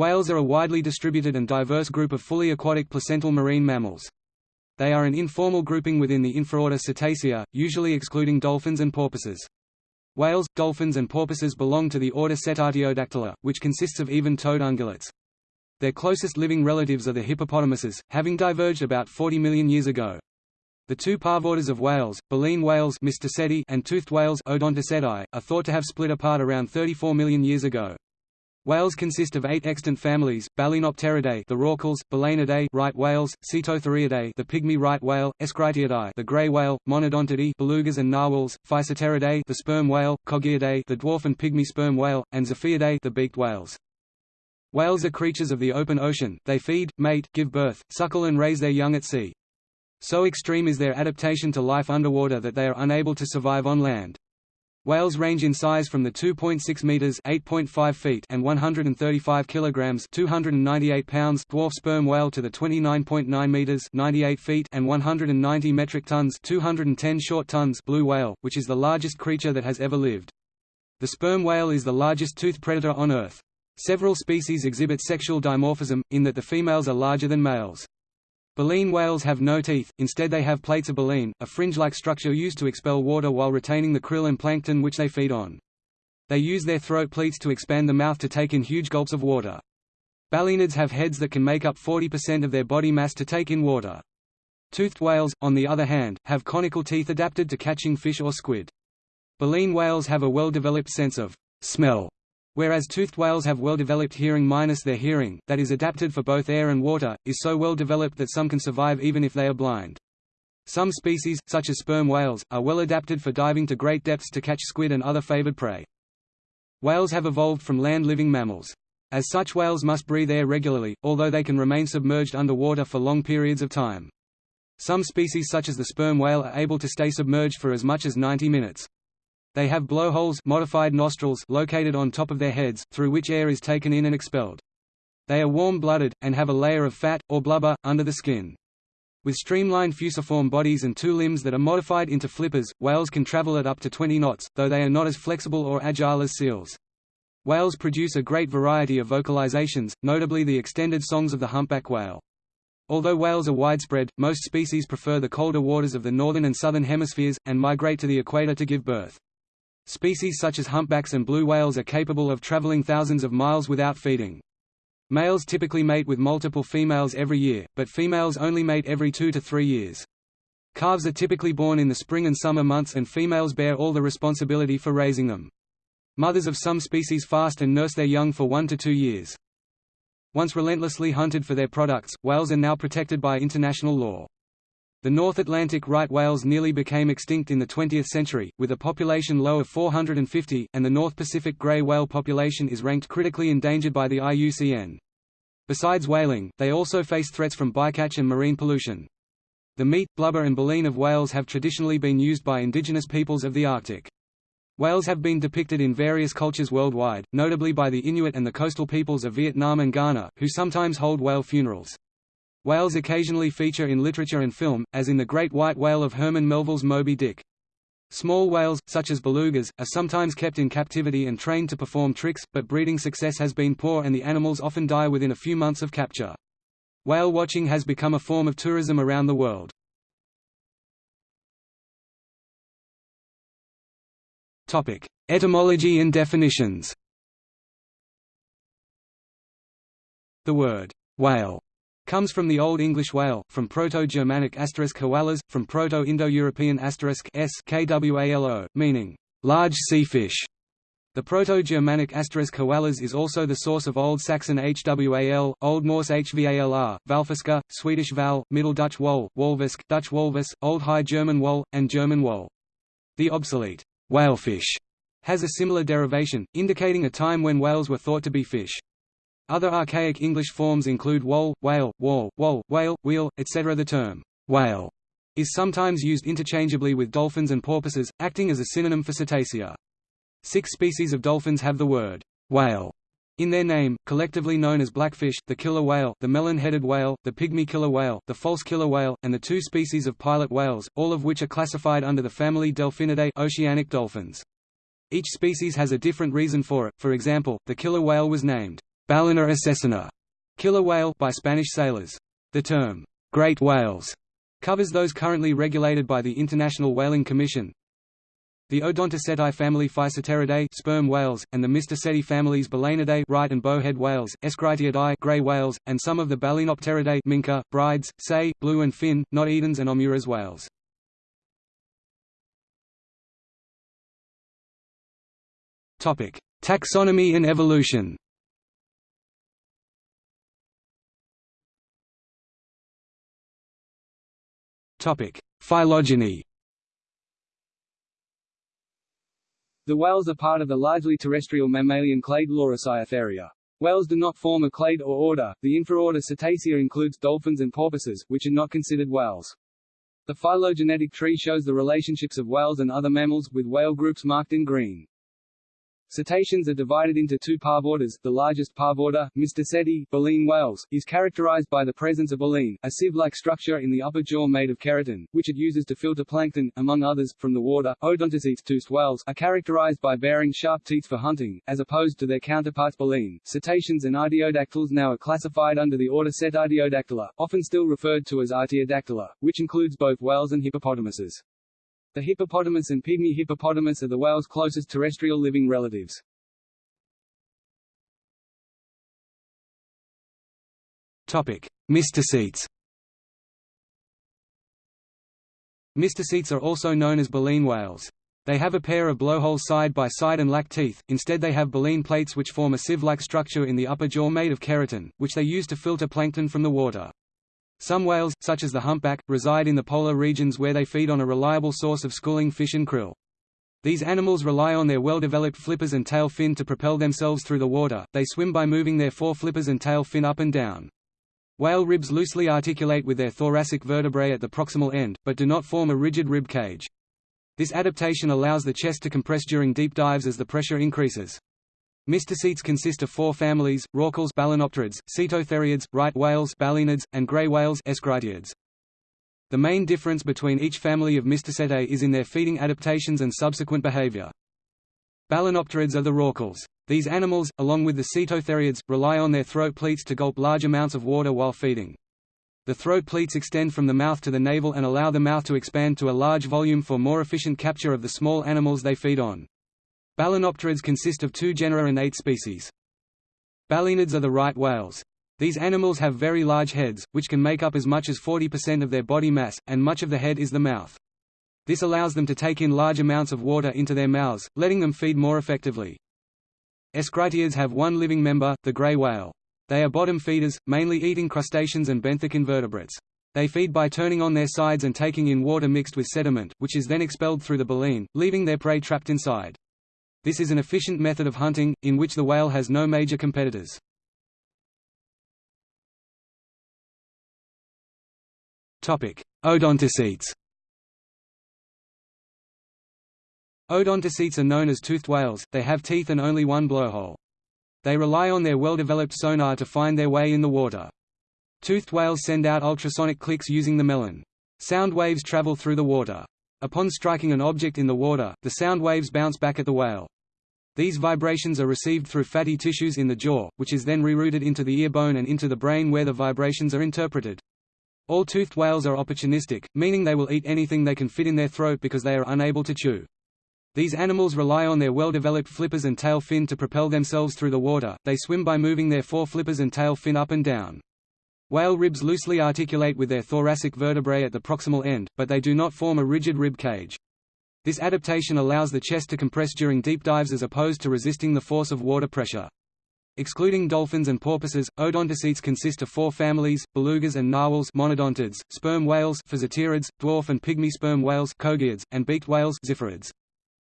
Whales are a widely distributed and diverse group of fully aquatic placental marine mammals. They are an informal grouping within the infraorder Cetacea, usually excluding dolphins and porpoises. Whales, dolphins and porpoises belong to the order Cetartiodactyla, which consists of even-toed ungulates. Their closest living relatives are the hippopotamuses, having diverged about 40 million years ago. The two parvorders of whales, baleen whales and toothed whales are thought to have split apart around 34 million years ago. Whales consist of eight extant families: Balænopteridae, the rorquals; Balaenidae, right whales; Cetotheriidae, the pygmy right whale; Eschrichtiidae, the gray whale; Monodontidae, belugas and narwhals; Physeteridae, the sperm whale; Kogiidae, the dwarf and pygmy sperm whale; and Ziphiidae, the beaked whales. Whales are creatures of the open ocean. They feed, mate, give birth, suckle and raise their young at sea. So extreme is their adaptation to life underwater that they are unable to survive on land. Whales range in size from the 2.6 meters (8.5 feet) and 135 kilograms (298 pounds) dwarf sperm whale to the 29.9 meters (98 feet) and 190 metric tons (210 short tons) blue whale, which is the largest creature that has ever lived. The sperm whale is the largest toothed predator on Earth. Several species exhibit sexual dimorphism, in that the females are larger than males. Baleen whales have no teeth, instead they have plates of baleen, a fringe-like structure used to expel water while retaining the krill and plankton which they feed on. They use their throat pleats to expand the mouth to take in huge gulps of water. Balaenids have heads that can make up 40% of their body mass to take in water. Toothed whales, on the other hand, have conical teeth adapted to catching fish or squid. Baleen whales have a well-developed sense of smell Whereas toothed whales have well-developed hearing minus their hearing, that is adapted for both air and water, is so well developed that some can survive even if they are blind. Some species, such as sperm whales, are well adapted for diving to great depths to catch squid and other favored prey. Whales have evolved from land-living mammals. As such whales must breathe air regularly, although they can remain submerged underwater for long periods of time. Some species such as the sperm whale are able to stay submerged for as much as 90 minutes. They have blowholes modified nostrils located on top of their heads, through which air is taken in and expelled. They are warm-blooded, and have a layer of fat, or blubber, under the skin. With streamlined fusiform bodies and two limbs that are modified into flippers, whales can travel at up to 20 knots, though they are not as flexible or agile as seals. Whales produce a great variety of vocalizations, notably the extended songs of the humpback whale. Although whales are widespread, most species prefer the colder waters of the northern and southern hemispheres, and migrate to the equator to give birth. Species such as humpbacks and blue whales are capable of traveling thousands of miles without feeding. Males typically mate with multiple females every year, but females only mate every two to three years. Calves are typically born in the spring and summer months and females bear all the responsibility for raising them. Mothers of some species fast and nurse their young for one to two years. Once relentlessly hunted for their products, whales are now protected by international law. The North Atlantic right whales nearly became extinct in the 20th century, with a population low of 450, and the North Pacific gray whale population is ranked critically endangered by the IUCN. Besides whaling, they also face threats from bycatch and marine pollution. The meat, blubber and baleen of whales have traditionally been used by indigenous peoples of the Arctic. Whales have been depicted in various cultures worldwide, notably by the Inuit and the coastal peoples of Vietnam and Ghana, who sometimes hold whale funerals. Whales occasionally feature in literature and film, as in the great white whale of Herman Melville's Moby Dick. Small whales, such as belugas, are sometimes kept in captivity and trained to perform tricks, but breeding success has been poor and the animals often die within a few months of capture. Whale watching has become a form of tourism around the world. Etymology and definitions The word «whale» comes from the Old English whale, from Proto-Germanic asterisk from Proto-Indo-European asterisk s kwalo, meaning large sea fish. The Proto-Germanic asterisk is also the source of Old Saxon hwal, Old Norse hvalr, Valfiska, Swedish val, Middle Dutch wol, Wolvisk, Dutch wolvis, Old High German wol, and German wol. The obsolete whalefish has a similar derivation, indicating a time when whales were thought to be fish. Other archaic English forms include whole, whale, wall, wall, whale, wheel, etc. The term whale is sometimes used interchangeably with dolphins and porpoises, acting as a synonym for cetacea. Six species of dolphins have the word whale in their name, collectively known as blackfish, the killer whale, the melon-headed whale, the pygmy killer whale, the false killer whale, and the two species of pilot whales, all of which are classified under the family Delphinidae oceanic dolphins. Each species has a different reason for it, for example, the killer whale was named ballena asesina killer whale by Spanish sailors. The term, great whales, covers those currently regulated by the International Whaling Commission. The Odontoceti family Physeteridae sperm whales, and the Mysticeti families Balaenidae right and bowhead whales, Eschrichtiidae gray whales, and some of the Balaenopteridae minke, Bryde's, sei, blue and fin, not Edens and Omuras whales. Taxonomy and evolution Phylogeny The whales are part of the largely terrestrial mammalian clade Laurasiatheria. Whales do not form a clade or order. The infraorder Cetacea includes dolphins and porpoises, which are not considered whales. The phylogenetic tree shows the relationships of whales and other mammals, with whale groups marked in green. Cetaceans are divided into two parvorders. The largest parvorder, Mysticeti, baleen whales, is characterized by the presence of baleen, a sieve-like structure in the upper jaw made of keratin, which it uses to filter plankton, among others, from the water. Odontocetes toothed whales are characterized by bearing sharp teeth for hunting, as opposed to their counterparts baleen. Cetaceans and artiodactyls now are classified under the order Cetartiodactyla, often still referred to as Artiodactyla, which includes both whales and hippopotamuses. The hippopotamus and pygmy hippopotamus are the whale's closest terrestrial living relatives. Topic: Mysticetes. Mysticetes are also known as baleen whales. They have a pair of blowholes side by side and lack teeth, instead they have baleen plates which form a sieve-like structure in the upper jaw made of keratin, which they use to filter plankton from the water. Some whales, such as the humpback, reside in the polar regions where they feed on a reliable source of schooling fish and krill. These animals rely on their well-developed flippers and tail fin to propel themselves through the water, they swim by moving their fore flippers and tail fin up and down. Whale ribs loosely articulate with their thoracic vertebrae at the proximal end, but do not form a rigid rib cage. This adaptation allows the chest to compress during deep dives as the pressure increases. Mysticetes consist of four families, rorquals Balaenopterids, Cetotheriids, right whales Balaenids, and gray whales Eschrichtiids. The main difference between each family of Mysticetae is in their feeding adaptations and subsequent behavior. Balaenopterids are the rorquals. These animals, along with the Cetotheriids, rely on their throat pleats to gulp large amounts of water while feeding. The throat pleats extend from the mouth to the navel and allow the mouth to expand to a large volume for more efficient capture of the small animals they feed on. Balaenopterids consist of two genera and eight species. Balaenids are the right whales. These animals have very large heads, which can make up as much as 40% of their body mass, and much of the head is the mouth. This allows them to take in large amounts of water into their mouths, letting them feed more effectively. Eschrichtiids have one living member, the gray whale. They are bottom feeders, mainly eating crustaceans and benthic invertebrates. They feed by turning on their sides and taking in water mixed with sediment, which is then expelled through the baleen, leaving their prey trapped inside. This is an efficient method of hunting, in which the whale has no major competitors. Odontocetes Odontocetes are known as toothed whales, they have teeth and only one blowhole. They rely on their well-developed sonar to find their way in the water. Toothed whales send out ultrasonic clicks using the melon. Sound waves travel through the water. Upon striking an object in the water, the sound waves bounce back at the whale. These vibrations are received through fatty tissues in the jaw, which is then rerouted into the ear bone and into the brain where the vibrations are interpreted. All toothed whales are opportunistic, meaning they will eat anything they can fit in their throat because they are unable to chew. These animals rely on their well-developed flippers and tail fin to propel themselves through the water, they swim by moving their fore flippers and tail fin up and down. Whale ribs loosely articulate with their thoracic vertebrae at the proximal end, but they do not form a rigid rib cage. This adaptation allows the chest to compress during deep dives as opposed to resisting the force of water pressure. Excluding dolphins and porpoises, odontocetes consist of four families, belugas and narwhals monodontids, sperm whales dwarf and pygmy sperm whales Kogiids, and beaked whales Ziphiids.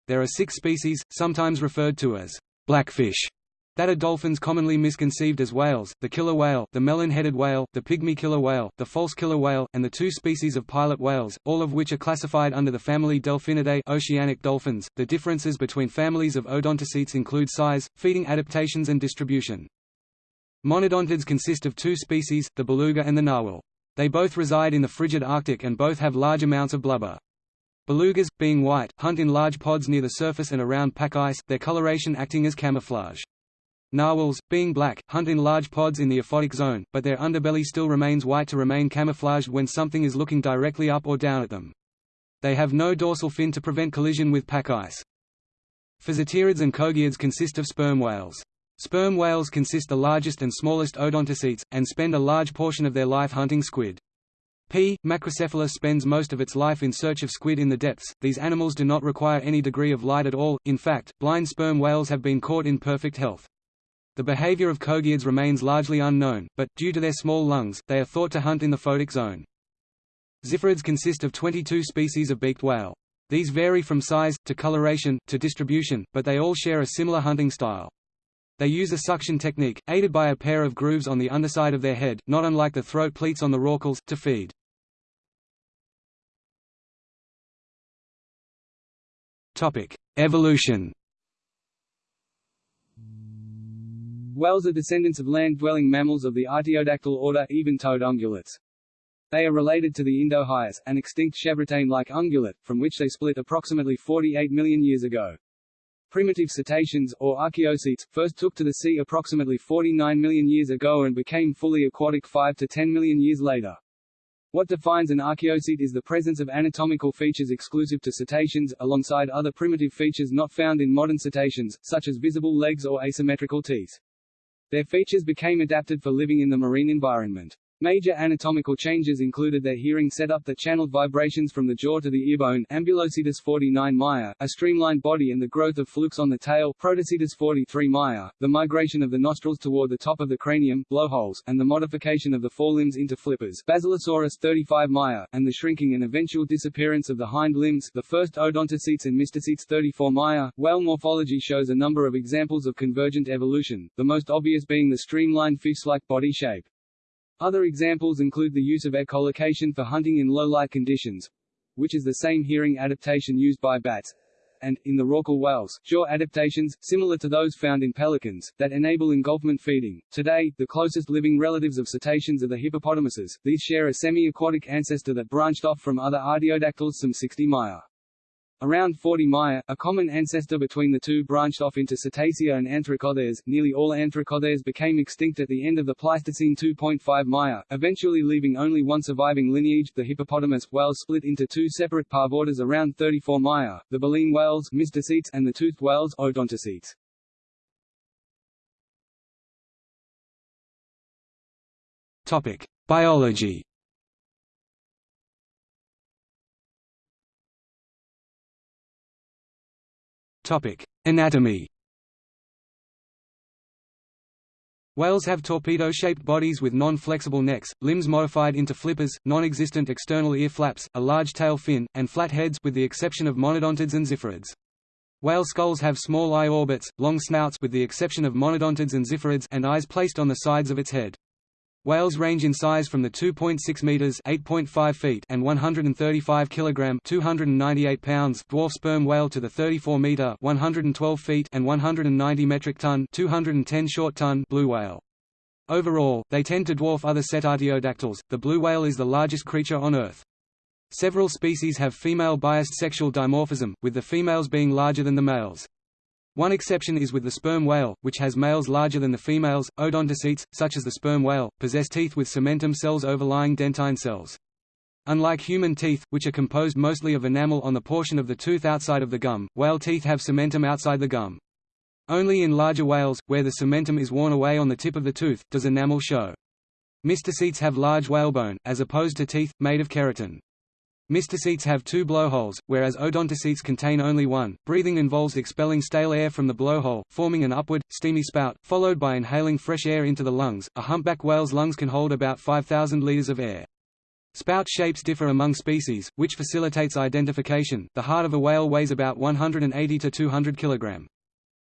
There are six species, sometimes referred to as blackfish, that are dolphins commonly misconceived as whales, the killer whale, the melon-headed whale, the pygmy killer whale, the false killer whale, and the two species of pilot whales, all of which are classified under the family Delphinidae oceanic dolphins. The differences between families of odontocetes include size, feeding adaptations and distribution. Monodontids consist of two species, the beluga and the narwhal. They both reside in the frigid Arctic and both have large amounts of blubber. Belugas, being white, hunt in large pods near the surface and around pack ice, their coloration acting as camouflage. Narwhals, being black, hunt in large pods in the aphotic zone, but their underbelly still remains white to remain camouflaged when something is looking directly up or down at them. They have no dorsal fin to prevent collision with pack ice. Physeterids and kogiids consist of sperm whales. Sperm whales consist the largest and smallest odontocetes, and spend a large portion of their life hunting squid. P. macrocephalus spends most of its life in search of squid in the depths. These animals do not require any degree of light at all, in fact, blind sperm whales have been caught in perfect health. The behavior of kogiids remains largely unknown, but, due to their small lungs, they are thought to hunt in the photic zone. Ziphiids consist of 22 species of beaked whale. These vary from size, to coloration, to distribution, but they all share a similar hunting style. They use a suction technique, aided by a pair of grooves on the underside of their head, not unlike the throat pleats on the rorquals, to feed. Evolution Whales are descendants of land-dwelling mammals of the artiodactyl order even-toed ungulates. They are related to the Indohyus, an extinct chevrotain-like ungulate, from which they split approximately 48 million years ago. Primitive cetaceans, or archaeocetes, first took to the sea approximately 49 million years ago and became fully aquatic 5 to 10 million years later. What defines an archaeocete is the presence of anatomical features exclusive to cetaceans, alongside other primitive features not found in modern cetaceans, such as visible legs or asymmetrical teeth. Their features became adapted for living in the marine environment. Major anatomical changes included their hearing setup that channeled vibrations from the jaw to the earbone Ambulocetus 49 Meyer, a streamlined body and the growth of flukes on the tail Protocetus 43 Meyer, the migration of the nostrils toward the top of the cranium blowholes, and the modification of the forelimbs into flippers Basilosaurus 35 Meyer, and the shrinking and eventual disappearance of the hind limbs the first odontocetes and mysticetes 34 Meyer. Whale morphology shows a number of examples of convergent evolution, the most obvious being the streamlined fish-like body shape. Other examples include the use of echolocation for hunting in low-light conditions, which is the same hearing adaptation used by bats, and, in the rorqual whales, jaw adaptations, similar to those found in pelicans, that enable engulfment feeding. Today, the closest living relatives of cetaceans are the hippopotamuses, these share a semi-aquatic ancestor that branched off from other artiodactyls some 60 Maya. Around 40 Maya, a common ancestor between the two branched off into Cetacea and Anthracotheres. Nearly all Anthracotheres became extinct at the end of the Pleistocene 2.5 Maya, eventually leaving only one surviving lineage, the hippopotamus. Whales split into two separate parvorders around 34 Maya, the baleen whales mysticetes, and the toothed whales odontocetes. Topic: Biology Anatomy Whales have torpedo-shaped bodies with non-flexible necks, limbs modified into flippers, non-existent external ear flaps, a large tail fin, and flat heads with the exception of monodontids and ziphiids. Whale skulls have small eye orbits, long snouts with the exception of monodontids and ziphiids and eyes placed on the sides of its head. Whales range in size from the 2.6 meters (8.5 feet) and 135 kilogram (298 pounds) dwarf sperm whale to the 34 meter (112 feet) and 190 metric ton (210 short ton) blue whale. Overall, they tend to dwarf other cetartiodactyls. The blue whale is the largest creature on Earth. Several species have female-biased sexual dimorphism, with the females being larger than the males. One exception is with the sperm whale, which has males larger than the females. Odontocetes, such as the sperm whale, possess teeth with cementum cells overlying dentine cells. Unlike human teeth, which are composed mostly of enamel on the portion of the tooth outside of the gum, whale teeth have cementum outside the gum. Only in larger whales, where the cementum is worn away on the tip of the tooth, does enamel show. Mysticetes have large whalebone, as opposed to teeth, made of keratin. Mysticetes have two blowholes, whereas odontocetes contain only one. Breathing involves expelling stale air from the blowhole, forming an upward, steamy spout, followed by inhaling fresh air into the lungs. A humpback whale's lungs can hold about 5,000 liters of air. Spout shapes differ among species, which facilitates identification. The heart of a whale weighs about 180 to 200 kg.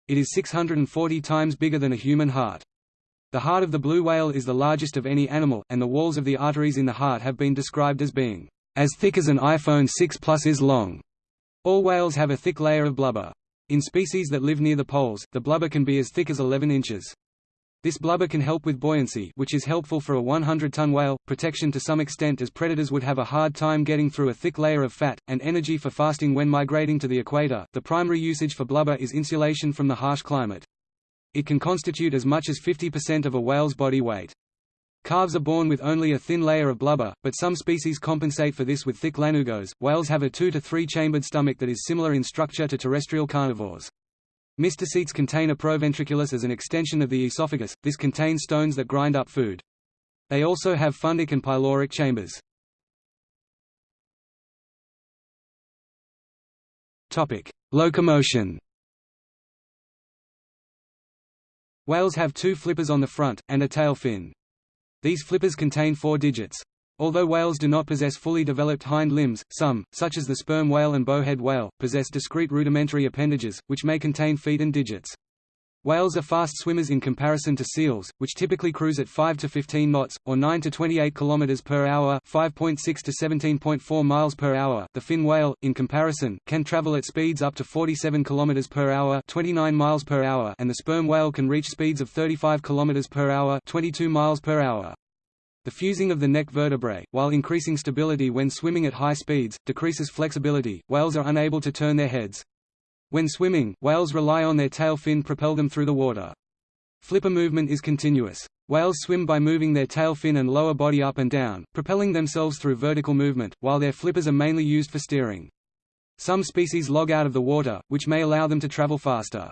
It is 640 times bigger than a human heart. The heart of the blue whale is the largest of any animal, and the walls of the arteries in the heart have been described as being as thick as an iPhone 6 Plus is long. All whales have a thick layer of blubber. In species that live near the poles, the blubber can be as thick as 11 inches. This blubber can help with buoyancy which is helpful for a 100-ton whale, protection to some extent as predators would have a hard time getting through a thick layer of fat, and energy for fasting when migrating to the equator. The primary usage for blubber is insulation from the harsh climate. It can constitute as much as 50% of a whale's body weight. Calves are born with only a thin layer of blubber, but some species compensate for this with thick lanugos. Whales have a two to three chambered stomach that is similar in structure to terrestrial carnivores. Mysticetes contain a proventriculus as an extension of the esophagus, this contains stones that grind up food. They also have fundic and pyloric chambers. Locomotion Whales have two flippers on the front, and a tail fin. These flippers contain four digits. Although whales do not possess fully developed hind limbs, some, such as the sperm whale and bowhead whale, possess discrete rudimentary appendages, which may contain feet and digits. Whales are fast swimmers in comparison to seals, which typically cruise at 5 to 15 knots, or 9 to 28 km per hour 5.6 to 17.4 miles per hour. The fin whale, in comparison, can travel at speeds up to 47 km per hour 29 miles per hour and the sperm whale can reach speeds of 35 km per hour 22 miles per hour. The fusing of the neck vertebrae, while increasing stability when swimming at high speeds, decreases flexibility. Whales are unable to turn their heads. When swimming, whales rely on their tail fin propel them through the water. Flipper movement is continuous. Whales swim by moving their tail fin and lower body up and down, propelling themselves through vertical movement, while their flippers are mainly used for steering. Some species log out of the water, which may allow them to travel faster.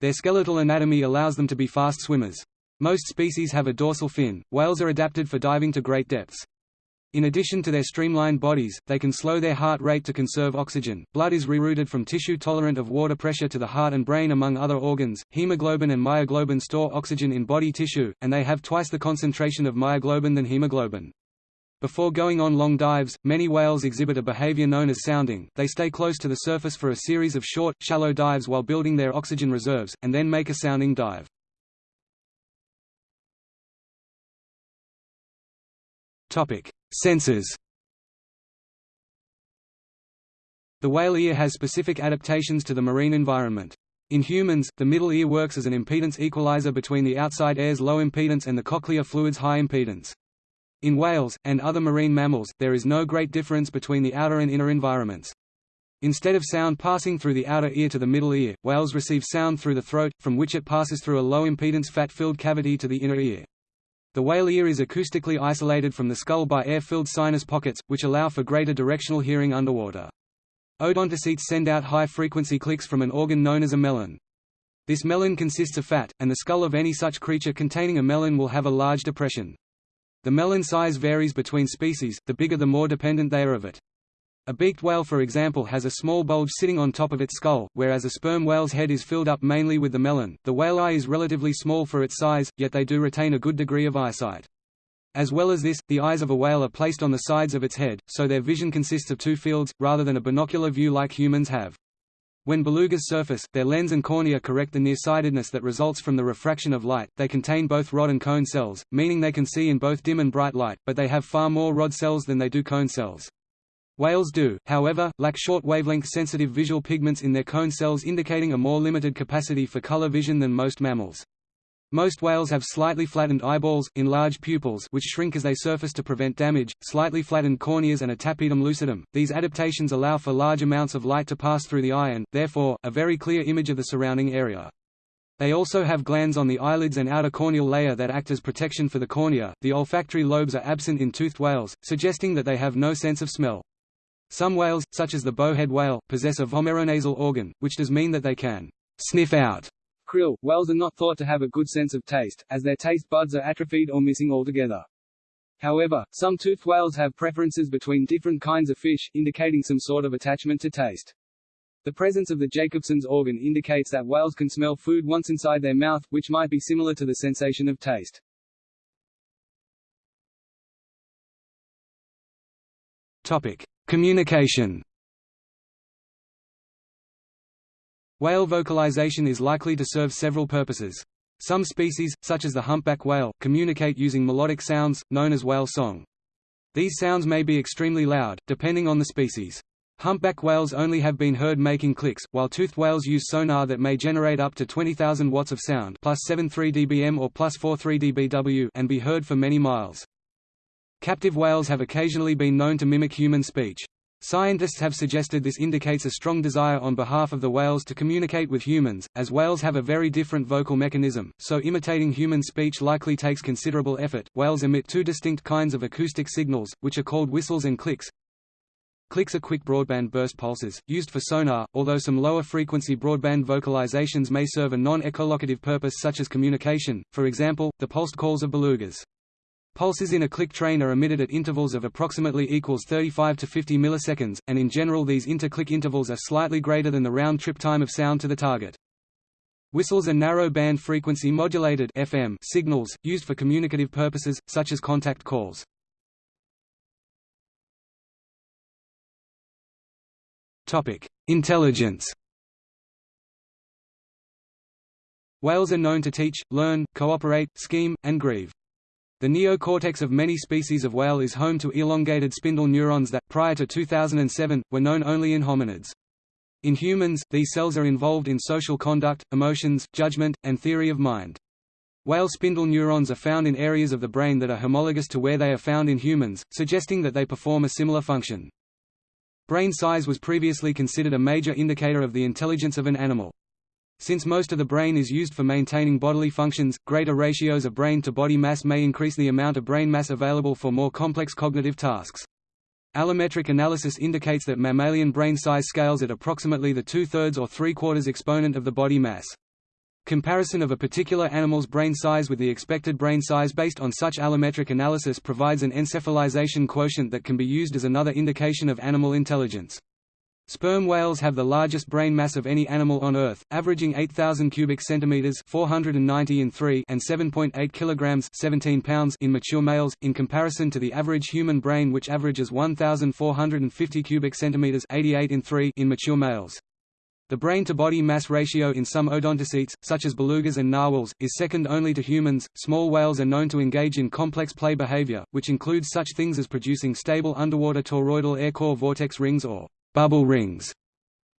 Their skeletal anatomy allows them to be fast swimmers. Most species have a dorsal fin. Whales are adapted for diving to great depths. In addition to their streamlined bodies, they can slow their heart rate to conserve oxygen. Blood is rerouted from tissue tolerant of water pressure to the heart and brain among other organs. Hemoglobin and myoglobin store oxygen in body tissue, and they have twice the concentration of myoglobin than hemoglobin. Before going on long dives, many whales exhibit a behavior known as sounding. They stay close to the surface for a series of short, shallow dives while building their oxygen reserves, and then make a sounding dive. Topic: Senses. The whale ear has specific adaptations to the marine environment. In humans, the middle ear works as an impedance equalizer between the outside air's low impedance and the cochlear fluid's high impedance. In whales, and other marine mammals, there is no great difference between the outer and inner environments. Instead of sound passing through the outer ear to the middle ear, whales receive sound through the throat, from which it passes through a low-impedance fat-filled cavity to the inner ear. The whale ear is acoustically isolated from the skull by air-filled sinus pockets, which allow for greater directional hearing underwater. Odontocetes send out high-frequency clicks from an organ known as a melon. This melon consists of fat, and the skull of any such creature containing a melon will have a large depression. The melon size varies between species, the bigger the more dependent they are of it. A beaked whale for example has a small bulge sitting on top of its skull, whereas a sperm whale's head is filled up mainly with the melon. The whale eye is relatively small for its size, yet they do retain a good degree of eyesight. As well as this, the eyes of a whale are placed on the sides of its head, so their vision consists of two fields, rather than a binocular view like humans have. When belugas surface, their lens and cornea correct the nearsightedness that results from the refraction of light. They contain both rod and cone cells, meaning they can see in both dim and bright light, but they have far more rod cells than they do cone cells. Whales do, however, lack short wavelength sensitive visual pigments in their cone cells indicating a more limited capacity for color vision than most mammals. Most whales have slightly flattened eyeballs, enlarged pupils which shrink as they surface to prevent damage, slightly flattened corneas and a tapetum lucidum. These adaptations allow for large amounts of light to pass through the eye and, therefore, a very clear image of the surrounding area. They also have glands on the eyelids and outer corneal layer that act as protection for the cornea. The olfactory lobes are absent in toothed whales, suggesting that they have no sense of smell. Some whales, such as the bowhead whale, possess a vomeronasal organ, which does mean that they can sniff out krill. Whales are not thought to have a good sense of taste, as their taste buds are atrophied or missing altogether. However, some toothed whales have preferences between different kinds of fish, indicating some sort of attachment to taste. The presence of the Jacobson's organ indicates that whales can smell food once inside their mouth, which might be similar to the sensation of taste. Topic: Communication Whale vocalization is likely to serve several purposes. Some species, such as the humpback whale, communicate using melodic sounds, known as whale song. These sounds may be extremely loud, depending on the species. Humpback whales only have been heard making clicks, while toothed whales use sonar that may generate up to 20,000 watts of sound plus 73 dBm or plus 43 dBW and be heard for many miles. Captive whales have occasionally been known to mimic human speech. Scientists have suggested this indicates a strong desire on behalf of the whales to communicate with humans, as whales have a very different vocal mechanism, so imitating human speech likely takes considerable effort. Whales emit two distinct kinds of acoustic signals, which are called whistles and clicks. Clicks are quick broadband burst pulses, used for sonar, although some lower frequency broadband vocalizations may serve a non-echolocative purpose such as communication, for example, the pulsed calls of belugas. Pulses in a click train are emitted at intervals of approximately equals 35 to 50 milliseconds, and in general these inter-click intervals are slightly greater than the round-trip time of sound to the target. Whistles are narrow-band frequency modulated FM signals, used for communicative purposes, such as contact calls. Intelligence Whales are known to teach, learn, cooperate, scheme, and grieve. The neocortex of many species of whale is home to elongated spindle neurons that, prior to 2007, were known only in hominids. In humans, these cells are involved in social conduct, emotions, judgment, and theory of mind. Whale spindle neurons are found in areas of the brain that are homologous to where they are found in humans, suggesting that they perform a similar function. Brain size was previously considered a major indicator of the intelligence of an animal. Since most of the brain is used for maintaining bodily functions, greater ratios of brain to body mass may increase the amount of brain mass available for more complex cognitive tasks. Allometric analysis indicates that mammalian brain size scales at approximately the two-thirds or three-quarters exponent of the body mass. Comparison of a particular animal's brain size with the expected brain size based on such allometric analysis provides an encephalization quotient that can be used as another indication of animal intelligence. Sperm whales have the largest brain mass of any animal on Earth, averaging 8,000 cubic centimeters (490 in 3) and 7.8 kilograms (17 pounds) in mature males, in comparison to the average human brain, which averages 1,450 cubic centimeters (88 in 3) in mature males. The brain-to-body mass ratio in some odontocetes, such as belugas and narwhals, is second only to humans. Small whales are known to engage in complex play behavior, which includes such things as producing stable underwater toroidal air core vortex rings or Bubble rings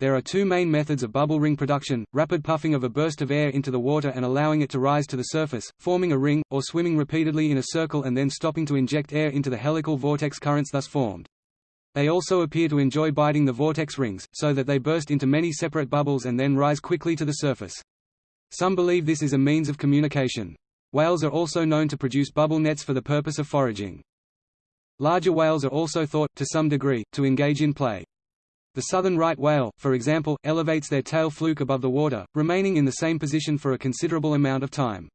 there are two main methods of bubble ring production, rapid puffing of a burst of air into the water and allowing it to rise to the surface, forming a ring, or swimming repeatedly in a circle and then stopping to inject air into the helical vortex currents thus formed. They also appear to enjoy biting the vortex rings, so that they burst into many separate bubbles and then rise quickly to the surface. Some believe this is a means of communication. Whales are also known to produce bubble nets for the purpose of foraging. Larger whales are also thought, to some degree, to engage in play. The southern right whale, for example, elevates their tail fluke above the water, remaining in the same position for a considerable amount of time.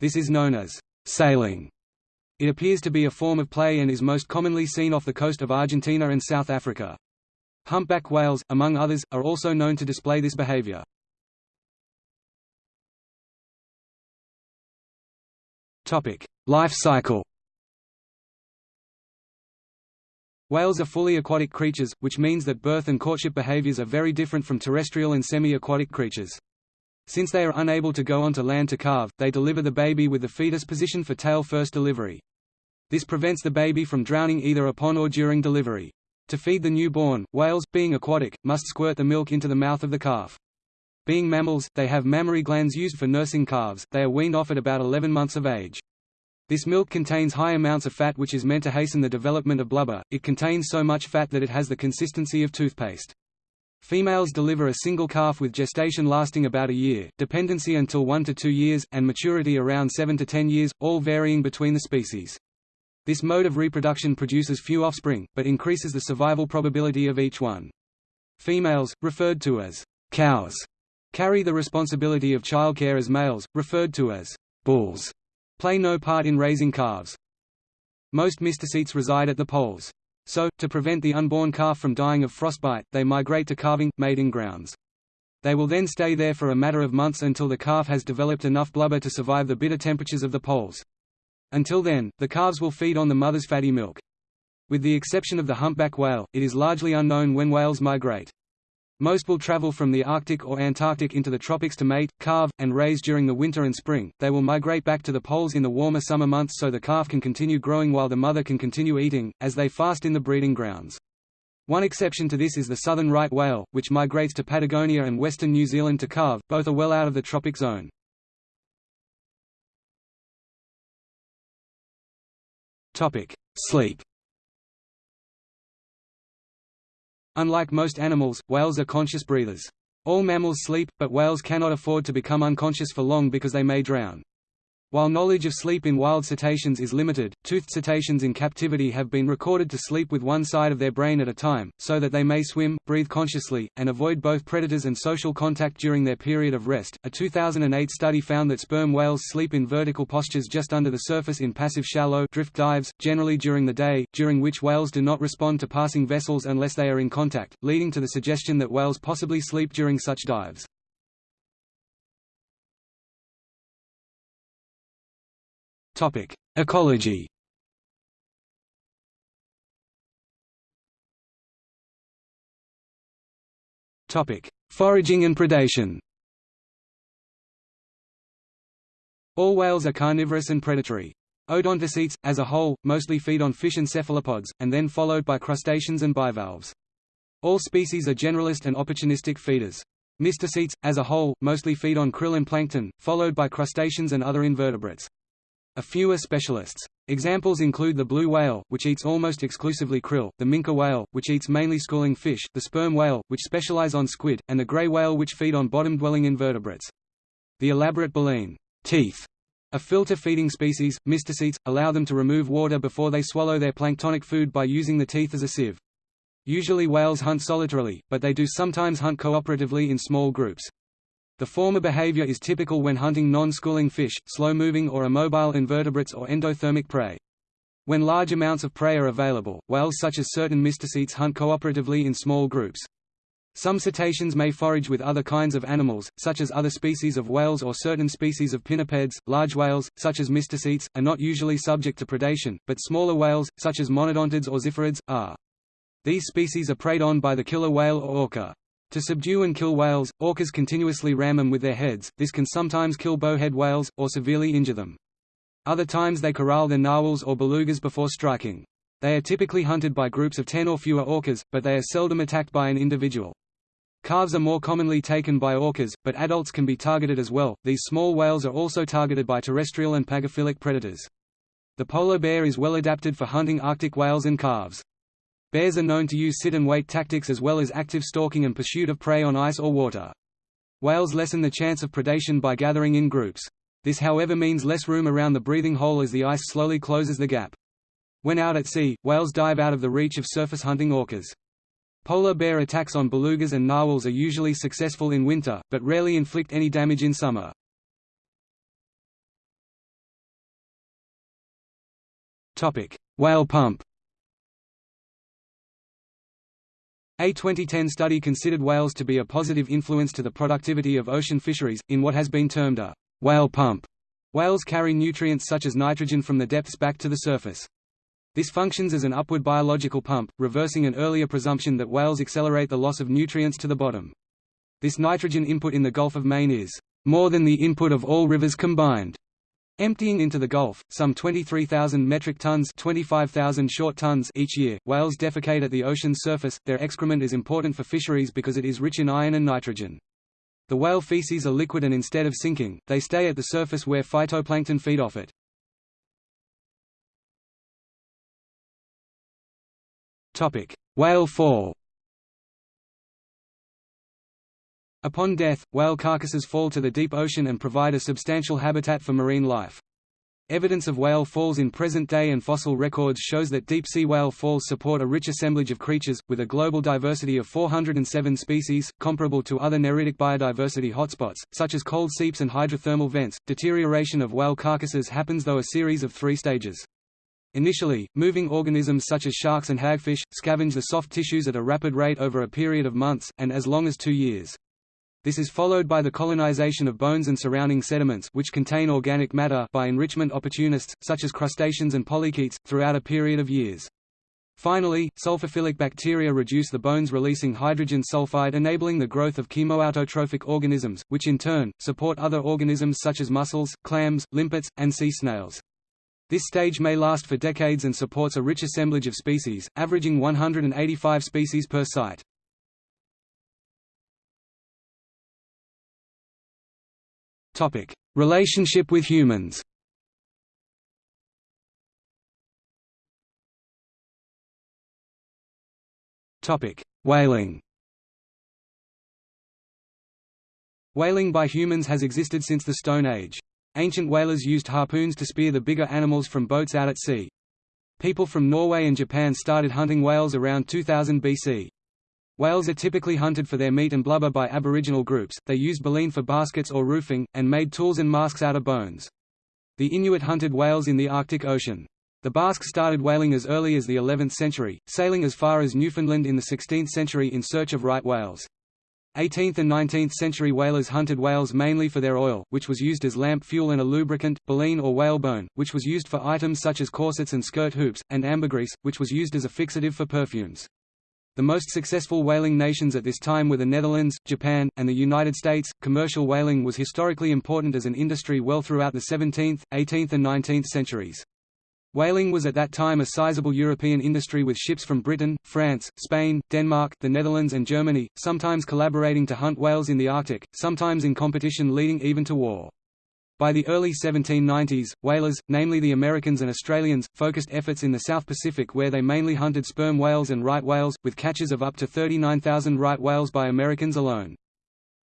This is known as sailing. It appears to be a form of play and is most commonly seen off the coast of Argentina and South Africa. Humpback whales, among others, are also known to display this behavior. Life cycle Whales are fully aquatic creatures, which means that birth and courtship behaviors are very different from terrestrial and semi-aquatic creatures. Since they are unable to go onto land to calve, they deliver the baby with the fetus positioned for tail-first delivery. This prevents the baby from drowning either upon or during delivery. To feed the newborn, whales, being aquatic, must squirt the milk into the mouth of the calf. Being mammals, they have mammary glands used for nursing calves, they are weaned off at about 11 months of age. This milk contains high amounts of fat which is meant to hasten the development of blubber, it contains so much fat that it has the consistency of toothpaste. Females deliver a single calf with gestation lasting about a year, dependency until 1 to 2 years, and maturity around 7 to 10 years, all varying between the species. This mode of reproduction produces few offspring, but increases the survival probability of each one. Females, referred to as cows, carry the responsibility of childcare as males, referred to as bulls, play no part in raising calves. Most mysticetes reside at the poles. So, to prevent the unborn calf from dying of frostbite, they migrate to calving, mating grounds. They will then stay there for a matter of months until the calf has developed enough blubber to survive the bitter temperatures of the poles. Until then, the calves will feed on the mother's fatty milk. With the exception of the humpback whale, it is largely unknown when whales migrate. Most will travel from the Arctic or Antarctic into the tropics to mate, calve, and raise during the winter and spring. They will migrate back to the poles in the warmer summer months so the calf can continue growing while the mother can continue eating, as they fast in the breeding grounds. One exception to this is the southern right whale, which migrates to Patagonia and western New Zealand to calve, both are well out of the tropic zone. Sleep Unlike most animals, whales are conscious breathers. All mammals sleep, but whales cannot afford to become unconscious for long because they may drown. While knowledge of sleep in wild cetaceans is limited, toothed cetaceans in captivity have been recorded to sleep with one side of their brain at a time, so that they may swim, breathe consciously, and avoid both predators and social contact during their period of rest. A 2008 study found that sperm whales sleep in vertical postures just under the surface in passive shallow drift dives, generally during the day, during which whales do not respond to passing vessels unless they are in contact, leading to the suggestion that whales possibly sleep during such dives. Topic: Ecology. Topic: Foraging and predation. All whales are carnivorous and predatory. Odontocetes, as a whole, mostly feed on fish and cephalopods, and then followed by crustaceans and bivalves. All species are generalist and opportunistic feeders. Mysticetes, as a whole, mostly feed on krill and plankton, followed by crustaceans and other invertebrates. A few are specialists. Examples include the blue whale, which eats almost exclusively krill, the minke whale, which eats mainly schooling fish, the sperm whale, which specialize on squid, and the gray whale which feed on bottom-dwelling invertebrates. The elaborate baleen teeth a filter-feeding species, mysticetes, allow them to remove water before they swallow their planktonic food by using the teeth as a sieve. Usually whales hunt solitarily, but they do sometimes hunt cooperatively in small groups. The former behavior is typical when hunting non-schooling fish, slow-moving or immobile invertebrates or endothermic prey. When large amounts of prey are available, whales such as certain mysticetes hunt cooperatively in small groups. Some cetaceans may forage with other kinds of animals, such as other species of whales or certain species of pinnipeds. Large whales, such as mysticetes, are not usually subject to predation, but smaller whales, such as monodontids or ziphiids, are. These species are preyed on by the killer whale or orca. To subdue and kill whales, orcas continuously ram them with their heads, this can sometimes kill bowhead whales, or severely injure them. Other times they corral their narwhals or belugas before striking. They are typically hunted by groups of 10 or fewer orcas, but they are seldom attacked by an individual. Calves are more commonly taken by orcas, but adults can be targeted as well. These small whales are also targeted by terrestrial and pagophilic predators. The polar bear is well adapted for hunting Arctic whales and calves. Bears are known to use sit-and-wait tactics as well as active stalking and pursuit of prey on ice or water. Whales lessen the chance of predation by gathering in groups. This however means less room around the breathing hole as the ice slowly closes the gap. When out at sea, whales dive out of the reach of surface hunting orcas. Polar bear attacks on belugas and narwhals are usually successful in winter, but rarely inflict any damage in summer. Whale pump A 2010 study considered whales to be a positive influence to the productivity of ocean fisheries, in what has been termed a whale pump. Whales carry nutrients such as nitrogen from the depths back to the surface. This functions as an upward biological pump, reversing an earlier presumption that whales accelerate the loss of nutrients to the bottom. This nitrogen input in the Gulf of Maine is more than the input of all rivers combined. Emptying into the Gulf, some 23,000 metric tons 25,000 short tons each year, whales defecate at the ocean's surface. Their excrement is important for fisheries because it is rich in iron and nitrogen. The whale feces are liquid and instead of sinking, they stay at the surface where phytoplankton feed off it. Whale fall Upon death, whale carcasses fall to the deep ocean and provide a substantial habitat for marine life. Evidence of whale falls in present-day and fossil records shows that deep-sea whale falls support a rich assemblage of creatures, with a global diversity of 407 species, comparable to other neritic biodiversity hotspots, such as cold seeps and hydrothermal vents. Deterioration of whale carcasses happens through a series of three stages. Initially, moving organisms such as sharks and hagfish, scavenge the soft tissues at a rapid rate over a period of months, and as long as two years. This is followed by the colonization of bones and surrounding sediments which contain organic matter by enrichment opportunists, such as crustaceans and polychaetes, throughout a period of years. Finally, sulfophilic bacteria reduce the bones releasing hydrogen sulfide enabling the growth of chemoautotrophic organisms, which in turn, support other organisms such as mussels, clams, limpets, and sea snails. This stage may last for decades and supports a rich assemblage of species, averaging 185 species per site. Topic: Relationship with humans. Topic: Whaling Whaling by humans has existed since the Stone Age. Ancient whalers used harpoons to spear the bigger animals from boats out at sea. People from Norway and Japan started hunting whales around 2000 BC. Whales are typically hunted for their meat and blubber by aboriginal groups, they used baleen for baskets or roofing, and made tools and masks out of bones. The Inuit hunted whales in the Arctic Ocean. The Basques started whaling as early as the 11th century, sailing as far as Newfoundland in the 16th century in search of right whales. 18th and 19th century whalers hunted whales mainly for their oil, which was used as lamp fuel and a lubricant, baleen or whalebone, which was used for items such as corsets and skirt hoops, and ambergris, which was used as a fixative for perfumes. The most successful whaling nations at this time were the Netherlands, Japan, and the United States. Commercial whaling was historically important as an industry well throughout the 17th, 18th, and 19th centuries. Whaling was at that time a sizable European industry with ships from Britain, France, Spain, Denmark, the Netherlands and Germany, sometimes collaborating to hunt whales in the Arctic, sometimes in competition leading even to war. By the early 1790s, whalers, namely the Americans and Australians, focused efforts in the South Pacific where they mainly hunted sperm whales and right whales, with catches of up to 39,000 right whales by Americans alone.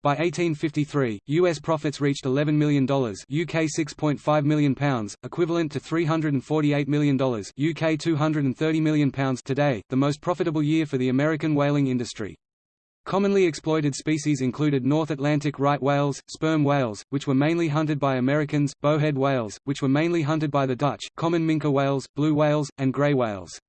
By 1853, U.S. profits reached $11 million UK £6.5 million, equivalent to $348 million UK £230 million today, the most profitable year for the American whaling industry. Commonly exploited species included North Atlantic right whales, sperm whales, which were mainly hunted by Americans, bowhead whales, which were mainly hunted by the Dutch, common minke whales, blue whales, and grey whales.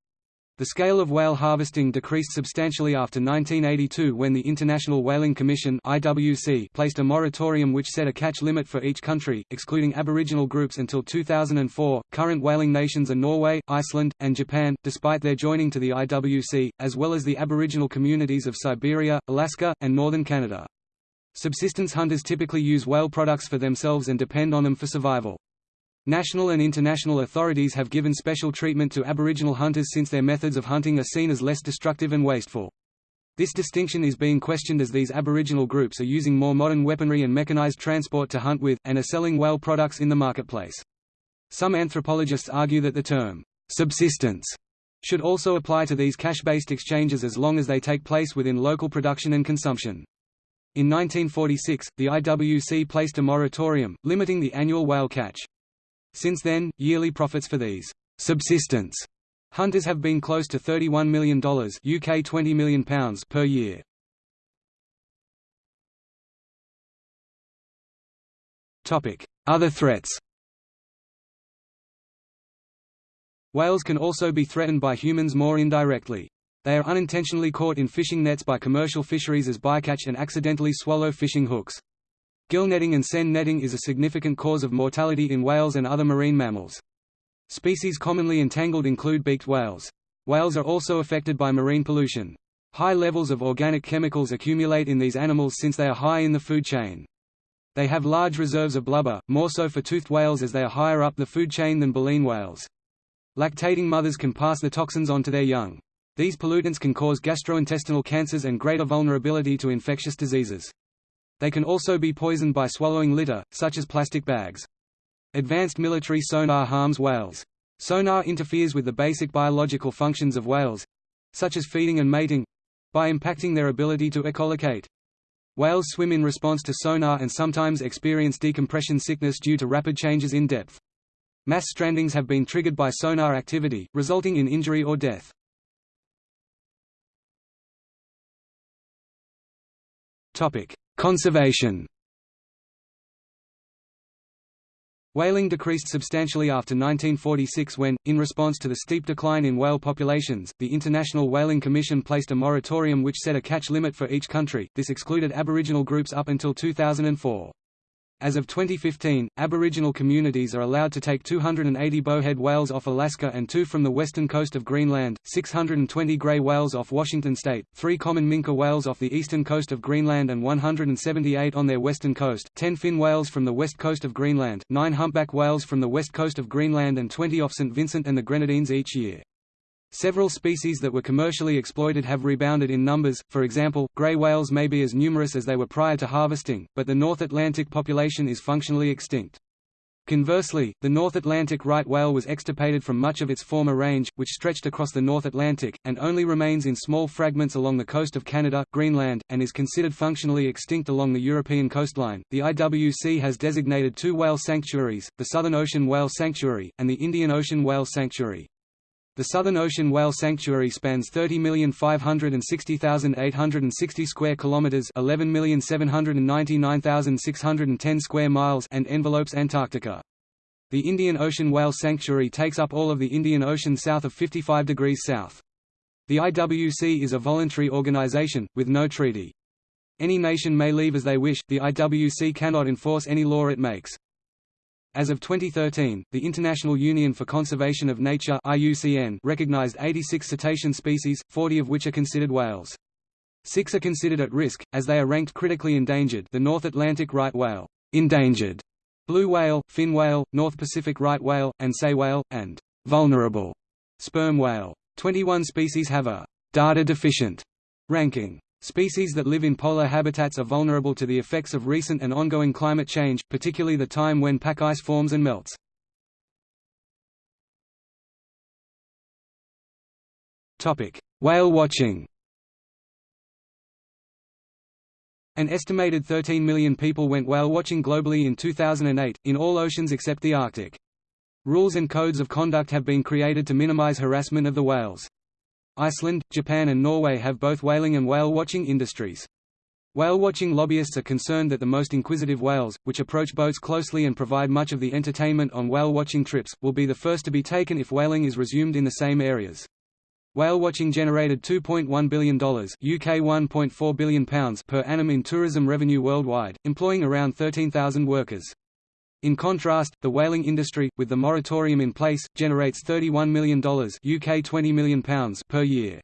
The scale of whale harvesting decreased substantially after 1982 when the International Whaling Commission (IWC) placed a moratorium which set a catch limit for each country, excluding Aboriginal groups until 2004. Current whaling nations are Norway, Iceland, and Japan, despite their joining to the IWC, as well as the Aboriginal communities of Siberia, Alaska, and northern Canada. Subsistence hunters typically use whale products for themselves and depend on them for survival. National and international authorities have given special treatment to Aboriginal hunters since their methods of hunting are seen as less destructive and wasteful. This distinction is being questioned as these Aboriginal groups are using more modern weaponry and mechanized transport to hunt with, and are selling whale products in the marketplace. Some anthropologists argue that the term, subsistence, should also apply to these cash-based exchanges as long as they take place within local production and consumption. In 1946, the IWC placed a moratorium, limiting the annual whale catch. Since then, yearly profits for these subsistence hunters have been close to $31 million UK 20 million pounds per year. Other threats Whales can also be threatened by humans more indirectly. They are unintentionally caught in fishing nets by commercial fisheries as bycatch and accidentally swallow fishing hooks. Gill netting and seine netting is a significant cause of mortality in whales and other marine mammals. Species commonly entangled include beaked whales. Whales are also affected by marine pollution. High levels of organic chemicals accumulate in these animals since they are high in the food chain. They have large reserves of blubber, more so for toothed whales as they are higher up the food chain than baleen whales. Lactating mothers can pass the toxins on to their young. These pollutants can cause gastrointestinal cancers and greater vulnerability to infectious diseases. They can also be poisoned by swallowing litter, such as plastic bags. Advanced military sonar harms whales. Sonar interferes with the basic biological functions of whales—such as feeding and mating—by impacting their ability to echolocate. Whales swim in response to sonar and sometimes experience decompression sickness due to rapid changes in depth. Mass strandings have been triggered by sonar activity, resulting in injury or death. Conservation Whaling decreased substantially after 1946 when, in response to the steep decline in whale populations, the International Whaling Commission placed a moratorium which set a catch limit for each country, this excluded Aboriginal groups up until 2004. As of 2015, Aboriginal communities are allowed to take 280 bowhead whales off Alaska and two from the western coast of Greenland, 620 grey whales off Washington state, three common minke whales off the eastern coast of Greenland and 178 on their western coast, 10 fin whales from the west coast of Greenland, 9 humpback whales from the west coast of Greenland and 20 off St. Vincent and the Grenadines each year. Several species that were commercially exploited have rebounded in numbers, for example, gray whales may be as numerous as they were prior to harvesting, but the North Atlantic population is functionally extinct. Conversely, the North Atlantic right whale was extirpated from much of its former range, which stretched across the North Atlantic, and only remains in small fragments along the coast of Canada, Greenland, and is considered functionally extinct along the European coastline. The IWC has designated two whale sanctuaries, the Southern Ocean Whale Sanctuary, and the Indian Ocean Whale Sanctuary. The Southern Ocean Whale Sanctuary spans 30,560,860 square kilometers, 11,799,610 square miles and envelopes Antarctica. The Indian Ocean Whale Sanctuary takes up all of the Indian Ocean south of 55 degrees south. The IWC is a voluntary organization, with no treaty. Any nation may leave as they wish, the IWC cannot enforce any law it makes. As of 2013, the International Union for Conservation of Nature IUCN recognized 86 cetacean species, 40 of which are considered whales. Six are considered at risk, as they are ranked critically endangered the North Atlantic right whale, endangered, blue whale, fin whale, North Pacific right whale, and sei whale, and vulnerable sperm whale. 21 species have a data deficient ranking. Species that live in polar habitats are vulnerable to the effects of recent and ongoing climate change, particularly the time when pack ice forms and melts. Whale watching An estimated 13 million people went whale watching globally in 2008, in all oceans except the Arctic. Rules and codes of conduct have been created to minimize harassment of the whales. Iceland, Japan and Norway have both whaling and whale-watching industries. Whale-watching lobbyists are concerned that the most inquisitive whales, which approach boats closely and provide much of the entertainment on whale-watching trips, will be the first to be taken if whaling is resumed in the same areas. Whale watching generated $2.1 billion UK £1.4 billion per annum in tourism revenue worldwide, employing around 13,000 workers. In contrast, the whaling industry, with the moratorium in place, generates $31 million UK £20 million per year.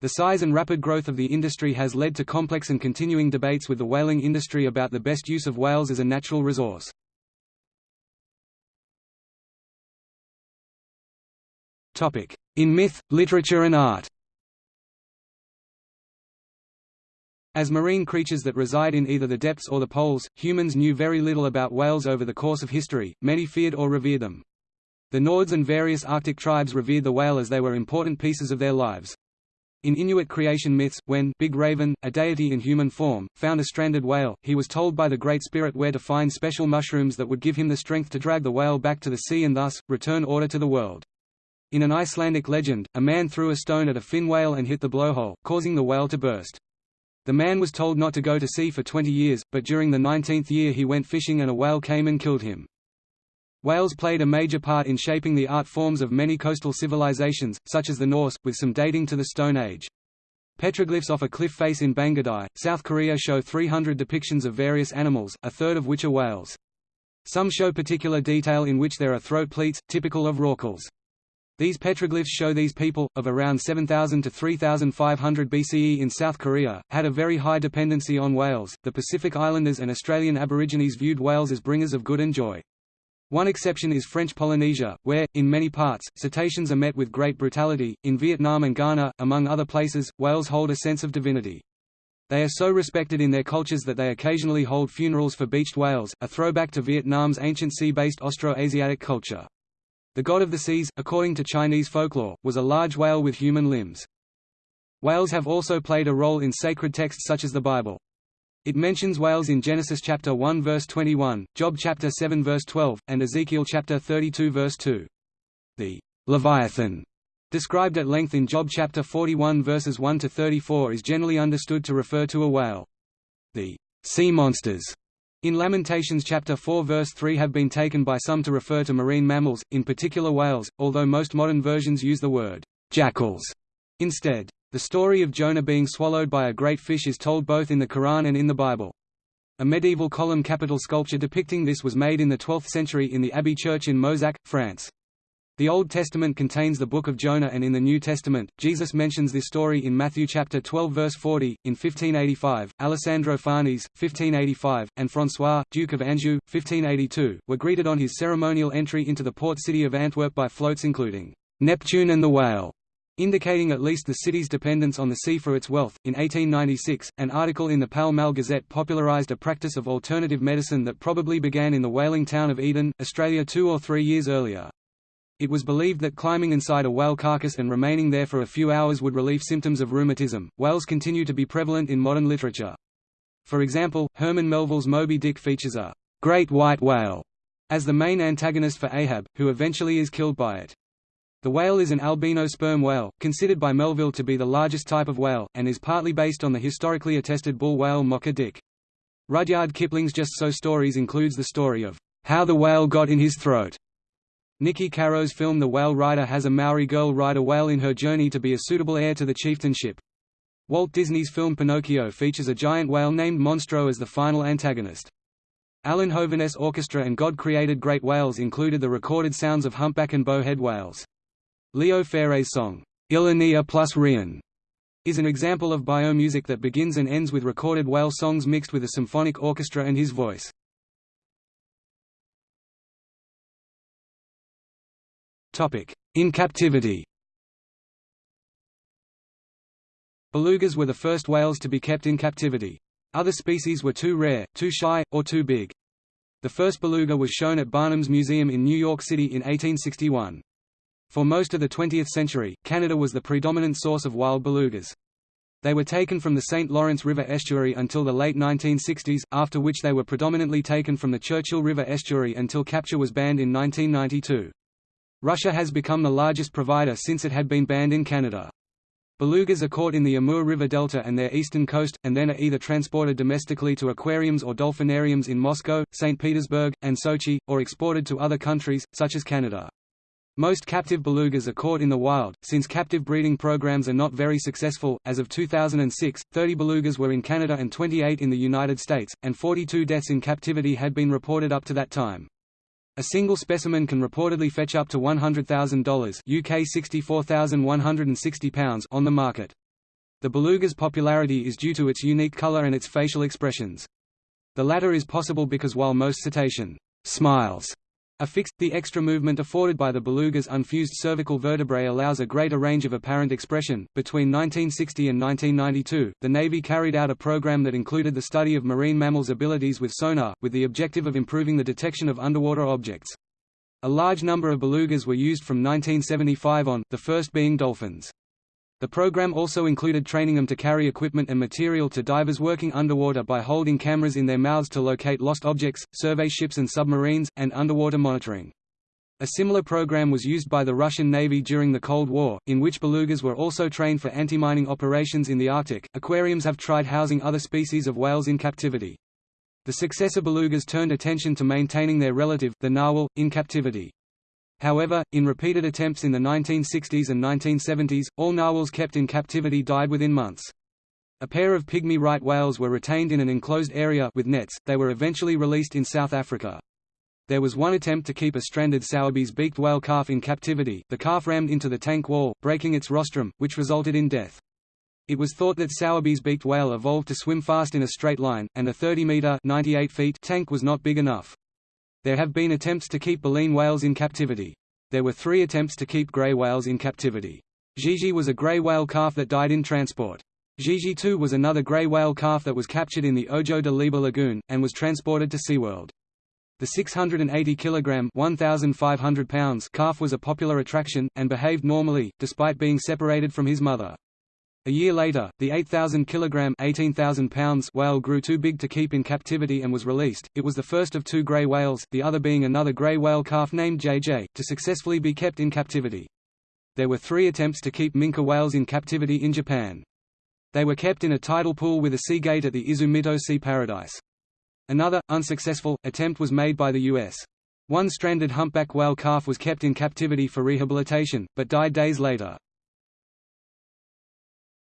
The size and rapid growth of the industry has led to complex and continuing debates with the whaling industry about the best use of whales as a natural resource. In myth, literature and art As marine creatures that reside in either the depths or the poles, humans knew very little about whales over the course of history, many feared or revered them. The Nords and various Arctic tribes revered the whale as they were important pieces of their lives. In Inuit creation myths, when Big Raven, a deity in human form, found a stranded whale, he was told by the Great Spirit where to find special mushrooms that would give him the strength to drag the whale back to the sea and thus, return order to the world. In an Icelandic legend, a man threw a stone at a fin whale and hit the blowhole, causing the whale to burst. The man was told not to go to sea for 20 years, but during the 19th year he went fishing and a whale came and killed him. Whales played a major part in shaping the art forms of many coastal civilizations, such as the Norse, with some dating to the Stone Age. Petroglyphs off a cliff face in Bangudae, South Korea show 300 depictions of various animals, a third of which are whales. Some show particular detail in which there are throat pleats, typical of rorquals. These petroglyphs show these people, of around 7000 to 3500 BCE in South Korea, had a very high dependency on whales. The Pacific Islanders and Australian Aborigines viewed whales as bringers of good and joy. One exception is French Polynesia, where, in many parts, cetaceans are met with great brutality. In Vietnam and Ghana, among other places, whales hold a sense of divinity. They are so respected in their cultures that they occasionally hold funerals for beached whales, a throwback to Vietnam's ancient sea-based Austroasiatic culture. The god of the seas, according to Chinese folklore, was a large whale with human limbs. Whales have also played a role in sacred texts such as the Bible. It mentions whales in Genesis chapter 1 verse 21, Job chapter 7 verse 12, and Ezekiel chapter 32 verse 2. The Leviathan, described at length in Job chapter 41 verses 1 to 34 is generally understood to refer to a whale. The sea monsters in Lamentations chapter 4 verse 3 have been taken by some to refer to marine mammals, in particular whales, although most modern versions use the word jackals instead. The story of Jonah being swallowed by a great fish is told both in the Quran and in the Bible. A medieval column capital sculpture depicting this was made in the 12th century in the Abbey Church in Mozac, France. The Old Testament contains the Book of Jonah and in the New Testament, Jesus mentions this story in Matthew chapter 12 verse 40. In 1585, Alessandro Farnese, 1585, and François, Duke of Anjou, 1582, were greeted on his ceremonial entry into the port city of Antwerp by floats including Neptune and the Whale, indicating at least the city's dependence on the sea for its wealth. In 1896, an article in the Pall Mall Gazette popularised a practice of alternative medicine that probably began in the whaling town of Eden, Australia two or three years earlier. It was believed that climbing inside a whale carcass and remaining there for a few hours would relieve symptoms of rheumatism. Whales continue to be prevalent in modern literature. For example, Herman Melville's Moby Dick features a great white whale as the main antagonist for Ahab, who eventually is killed by it. The whale is an albino sperm whale, considered by Melville to be the largest type of whale, and is partly based on the historically attested bull whale Mocha Dick. Rudyard Kipling's Just So stories includes the story of how the whale got in his throat. Niki Caro's film The Whale Rider has a Maori girl ride a whale in her journey to be a suitable heir to the chieftainship. Walt Disney's film Pinocchio features a giant whale named Monstro as the final antagonist. Alan Hovhaness Orchestra and God Created Great Whales included the recorded sounds of humpback and bowhead whales. Leo Ferre's song, Il n'y a plus rien, is an example of biomusic that begins and ends with recorded whale songs mixed with a symphonic orchestra and his voice. In captivity Belugas were the first whales to be kept in captivity. Other species were too rare, too shy, or too big. The first beluga was shown at Barnum's Museum in New York City in 1861. For most of the 20th century, Canada was the predominant source of wild belugas. They were taken from the St. Lawrence River estuary until the late 1960s, after which they were predominantly taken from the Churchill River estuary until capture was banned in 1992. Russia has become the largest provider since it had been banned in Canada. Belugas are caught in the Amur River delta and their eastern coast, and then are either transported domestically to aquariums or dolphinariums in Moscow, St. Petersburg, and Sochi, or exported to other countries, such as Canada. Most captive belugas are caught in the wild, since captive breeding programs are not very successful. As of 2006, 30 belugas were in Canada and 28 in the United States, and 42 deaths in captivity had been reported up to that time. A single specimen can reportedly fetch up to $100,000 UK £64,160 on the market. The beluga's popularity is due to its unique color and its facial expressions. The latter is possible because while most cetacean smiles Affixed, the extra movement afforded by the beluga's unfused cervical vertebrae allows a greater range of apparent expression. Between 1960 and 1992, the Navy carried out a program that included the study of marine mammals' abilities with sonar, with the objective of improving the detection of underwater objects. A large number of belugas were used from 1975 on, the first being dolphins. The program also included training them to carry equipment and material to divers working underwater by holding cameras in their mouths to locate lost objects, survey ships and submarines, and underwater monitoring. A similar program was used by the Russian Navy during the Cold War, in which belugas were also trained for anti-mining operations in the Arctic. Aquariums have tried housing other species of whales in captivity. The successor belugas turned attention to maintaining their relative, the narwhal, in captivity. However, in repeated attempts in the 1960s and 1970s, all narwhals kept in captivity died within months. A pair of pygmy right whales were retained in an enclosed area with nets, they were eventually released in South Africa. There was one attempt to keep a stranded Sowerby's beaked whale calf in captivity, the calf rammed into the tank wall, breaking its rostrum, which resulted in death. It was thought that Sowerby's beaked whale evolved to swim fast in a straight line, and a 30-metre tank was not big enough. There have been attempts to keep baleen whales in captivity. There were three attempts to keep grey whales in captivity. Gigi was a grey whale calf that died in transport. Gigi 2 was another grey whale calf that was captured in the Ojo de Liebre lagoon, and was transported to SeaWorld. The 680 kg 1,500 pounds calf was a popular attraction, and behaved normally, despite being separated from his mother. A year later, the 8,000 kg 18,000 pounds whale grew too big to keep in captivity and was released. It was the first of two grey whales, the other being another grey whale calf named JJ, to successfully be kept in captivity. There were three attempts to keep minke whales in captivity in Japan. They were kept in a tidal pool with a sea gate at the Izu Mito Sea Paradise. Another, unsuccessful, attempt was made by the U.S. One stranded humpback whale calf was kept in captivity for rehabilitation, but died days later.